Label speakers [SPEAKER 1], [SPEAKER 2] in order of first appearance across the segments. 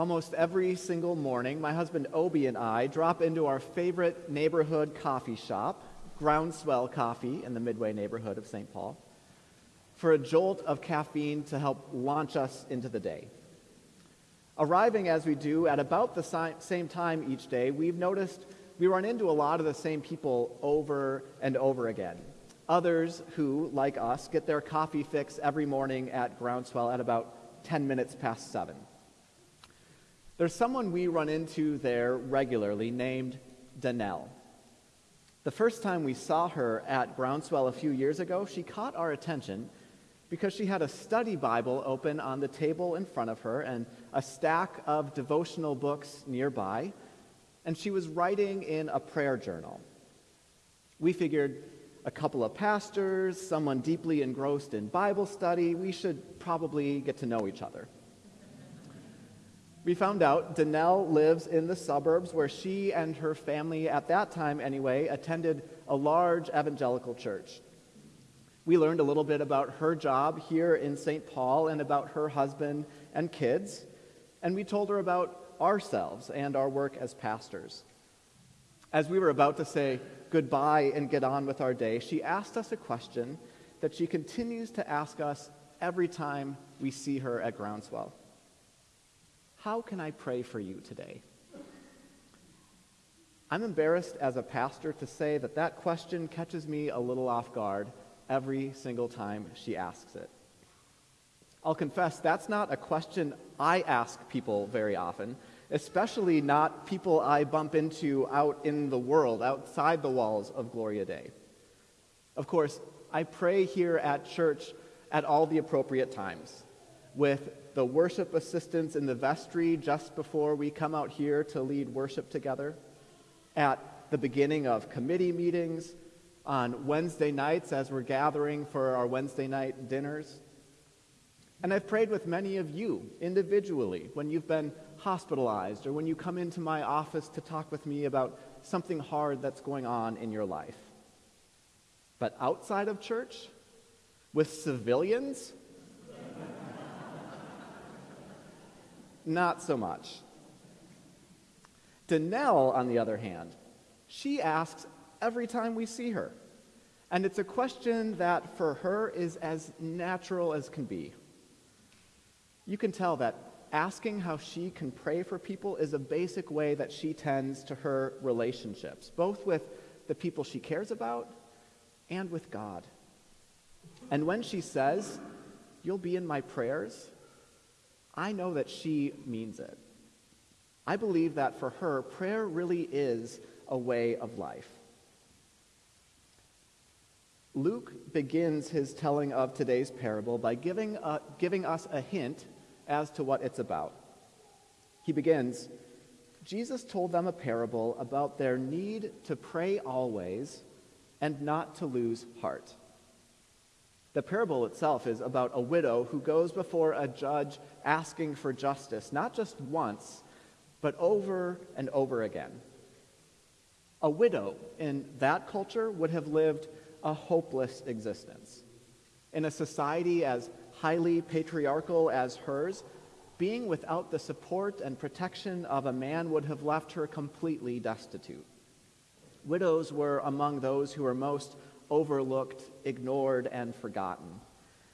[SPEAKER 1] Almost every single morning, my husband Obi and I drop into our favorite neighborhood coffee shop, Groundswell Coffee in the Midway neighborhood of St. Paul, for a jolt of caffeine to help launch us into the day. Arriving as we do at about the same time each day, we've noticed we run into a lot of the same people over and over again. Others who, like us, get their coffee fix every morning at Groundswell at about 10 minutes past 7. There's someone we run into there regularly named Danelle. The first time we saw her at Groundswell a few years ago, she caught our attention because she had a study Bible open on the table in front of her and a stack of devotional books nearby, and she was writing in a prayer journal. We figured a couple of pastors, someone deeply engrossed in Bible study, we should probably get to know each other. We found out Danelle lives in the suburbs where she and her family, at that time anyway, attended a large evangelical church. We learned a little bit about her job here in St. Paul and about her husband and kids, and we told her about ourselves and our work as pastors. As we were about to say goodbye and get on with our day, she asked us a question that she continues to ask us every time we see her at Groundswell. How can I pray for you today? I'm embarrassed as a pastor to say that that question catches me a little off guard every single time she asks it. I'll confess that's not a question I ask people very often, especially not people I bump into out in the world, outside the walls of Gloria Dei. Of course, I pray here at church at all the appropriate times with the worship assistants in the vestry just before we come out here to lead worship together, at the beginning of committee meetings, on Wednesday nights as we're gathering for our Wednesday night dinners. And I've prayed with many of you individually when you've been hospitalized or when you come into my office to talk with me about something hard that's going on in your life. But outside of church, with civilians, not so much. Danelle, on the other hand, she asks every time we see her. And it's a question that for her is as natural as can be. You can tell that asking how she can pray for people is a basic way that she tends to her relationships, both with the people she cares about and with God. And when she says, You'll be in my prayers, I know that she means it. I believe that for her, prayer really is a way of life. Luke begins his telling of today's parable by giving, a, giving us a hint as to what it's about. He begins Jesus told them a parable about their need to pray always and not to lose heart. The parable itself is about a widow who goes before a judge asking for justice, not just once, but over and over again. A widow in that culture would have lived a hopeless existence. In a society as highly patriarchal as hers, being without the support and protection of a man would have left her completely destitute. Widows were among those who were most overlooked, ignored, and forgotten.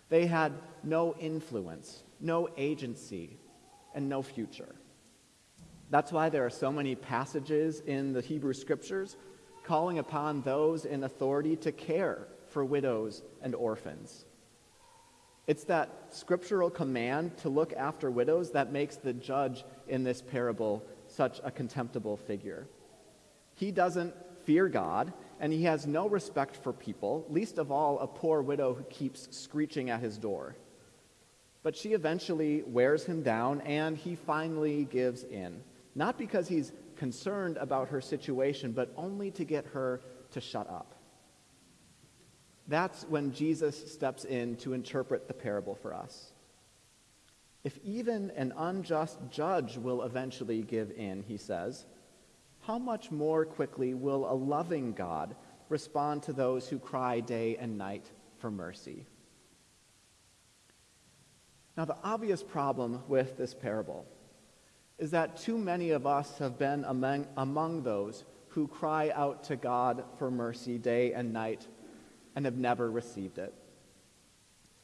[SPEAKER 1] They had no influence, no agency, and no future. That's why there are so many passages in the Hebrew Scriptures calling upon those in authority to care for widows and orphans. It's that scriptural command to look after widows that makes the judge in this parable such a contemptible figure. He doesn't fear God, and he has no respect for people, least of all a poor widow who keeps screeching at his door. But she eventually wears him down, and he finally gives in. Not because he's concerned about her situation, but only to get her to shut up. That's when Jesus steps in to interpret the parable for us. If even an unjust judge will eventually give in, he says, how much more quickly will a loving God respond to those who cry day and night for mercy? Now, the obvious problem with this parable is that too many of us have been among, among those who cry out to God for mercy day and night and have never received it.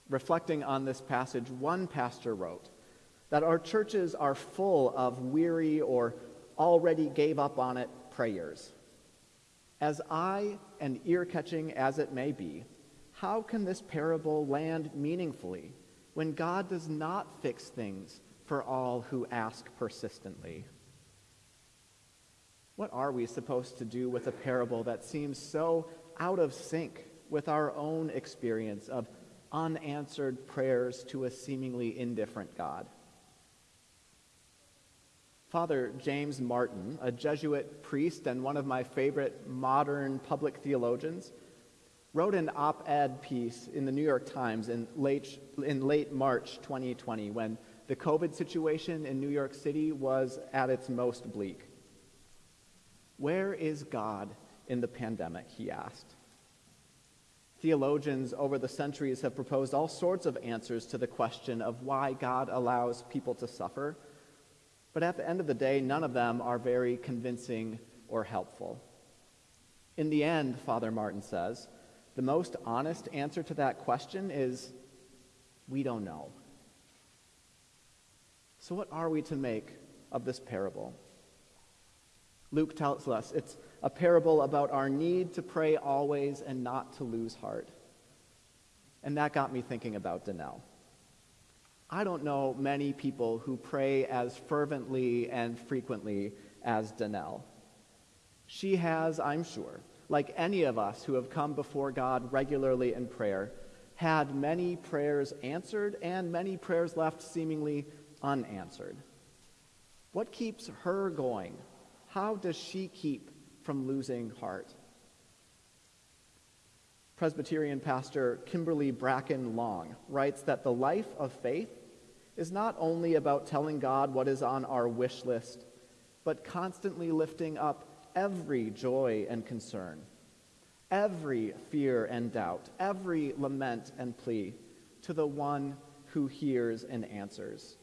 [SPEAKER 1] Reflecting on this passage, one pastor wrote that our churches are full of weary or already gave up on it prayers. As eye and ear catching as it may be, how can this parable land meaningfully when God does not fix things for all who ask persistently? What are we supposed to do with a parable that seems so out of sync with our own experience of unanswered prayers to a seemingly indifferent God? Father James Martin, a Jesuit priest and one of my favorite modern public theologians, wrote an op ed piece in the New York Times in late, in late March 2020 when the COVID situation in New York City was at its most bleak. Where is God in the pandemic? He asked. Theologians over the centuries have proposed all sorts of answers to the question of why God allows people to suffer but at the end of the day, none of them are very convincing or helpful. In the end, Father Martin says, the most honest answer to that question is we don't know. So, what are we to make of this parable? Luke tells us it's a parable about our need to pray always and not to lose heart. And that got me thinking about Danelle. I don't know many people who pray as fervently and frequently as Danelle. She has, I'm sure, like any of us who have come before God regularly in prayer, had many prayers answered and many prayers left seemingly unanswered. What keeps her going? How does she keep from losing heart? Presbyterian pastor Kimberly Bracken Long writes that the life of faith is not only about telling God what is on our wish list, but constantly lifting up every joy and concern, every fear and doubt, every lament and plea to the one who hears and answers.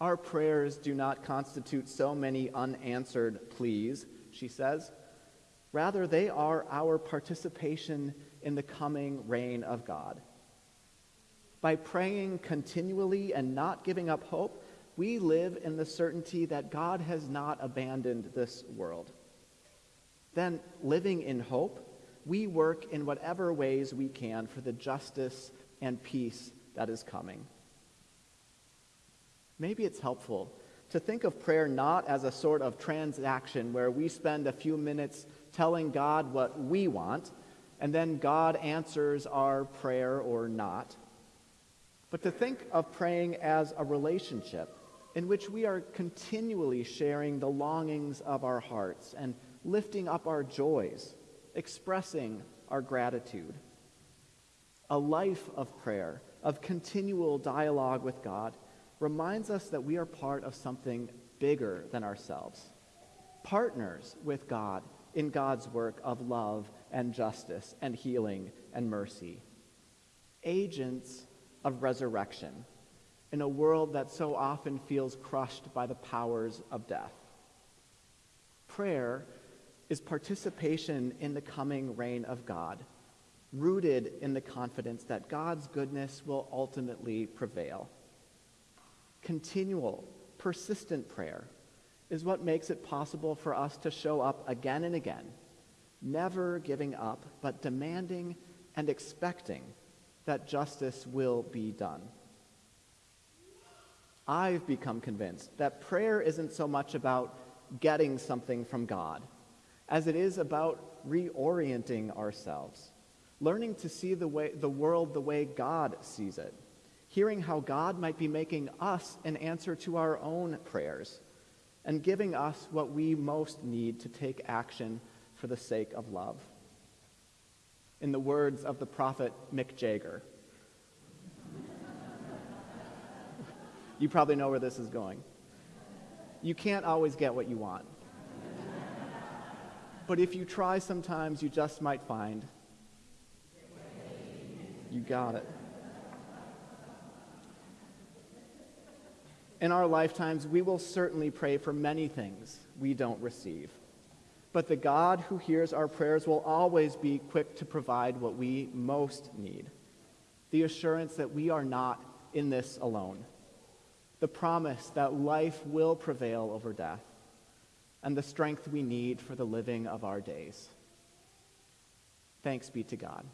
[SPEAKER 1] Our prayers do not constitute so many unanswered pleas, she says. Rather, they are our participation in the coming reign of God. By praying continually and not giving up hope, we live in the certainty that God has not abandoned this world. Then, living in hope, we work in whatever ways we can for the justice and peace that is coming. Maybe it's helpful to think of prayer not as a sort of transaction where we spend a few minutes telling God what we want, and then God answers our prayer or not but to think of praying as a relationship in which we are continually sharing the longings of our hearts and lifting up our joys, expressing our gratitude. A life of prayer, of continual dialogue with God, reminds us that we are part of something bigger than ourselves, partners with God in God's work of love and justice and healing and mercy, agents of resurrection in a world that so often feels crushed by the powers of death. Prayer is participation in the coming reign of God, rooted in the confidence that God's goodness will ultimately prevail. Continual, persistent prayer is what makes it possible for us to show up again and again, never giving up, but demanding and expecting that justice will be done. I've become convinced that prayer isn't so much about getting something from God as it is about reorienting ourselves, learning to see the, way, the world the way God sees it, hearing how God might be making us an answer to our own prayers, and giving us what we most need to take action for the sake of love in the words of the prophet Mick Jagger. you probably know where this is going. You can't always get what you want. But if you try sometimes, you just might find. You got it. In our lifetimes, we will certainly pray for many things we don't receive. But the God who hears our prayers will always be quick to provide what we most need the assurance that we are not in this alone, the promise that life will prevail over death, and the strength we need for the living of our days. Thanks be to God.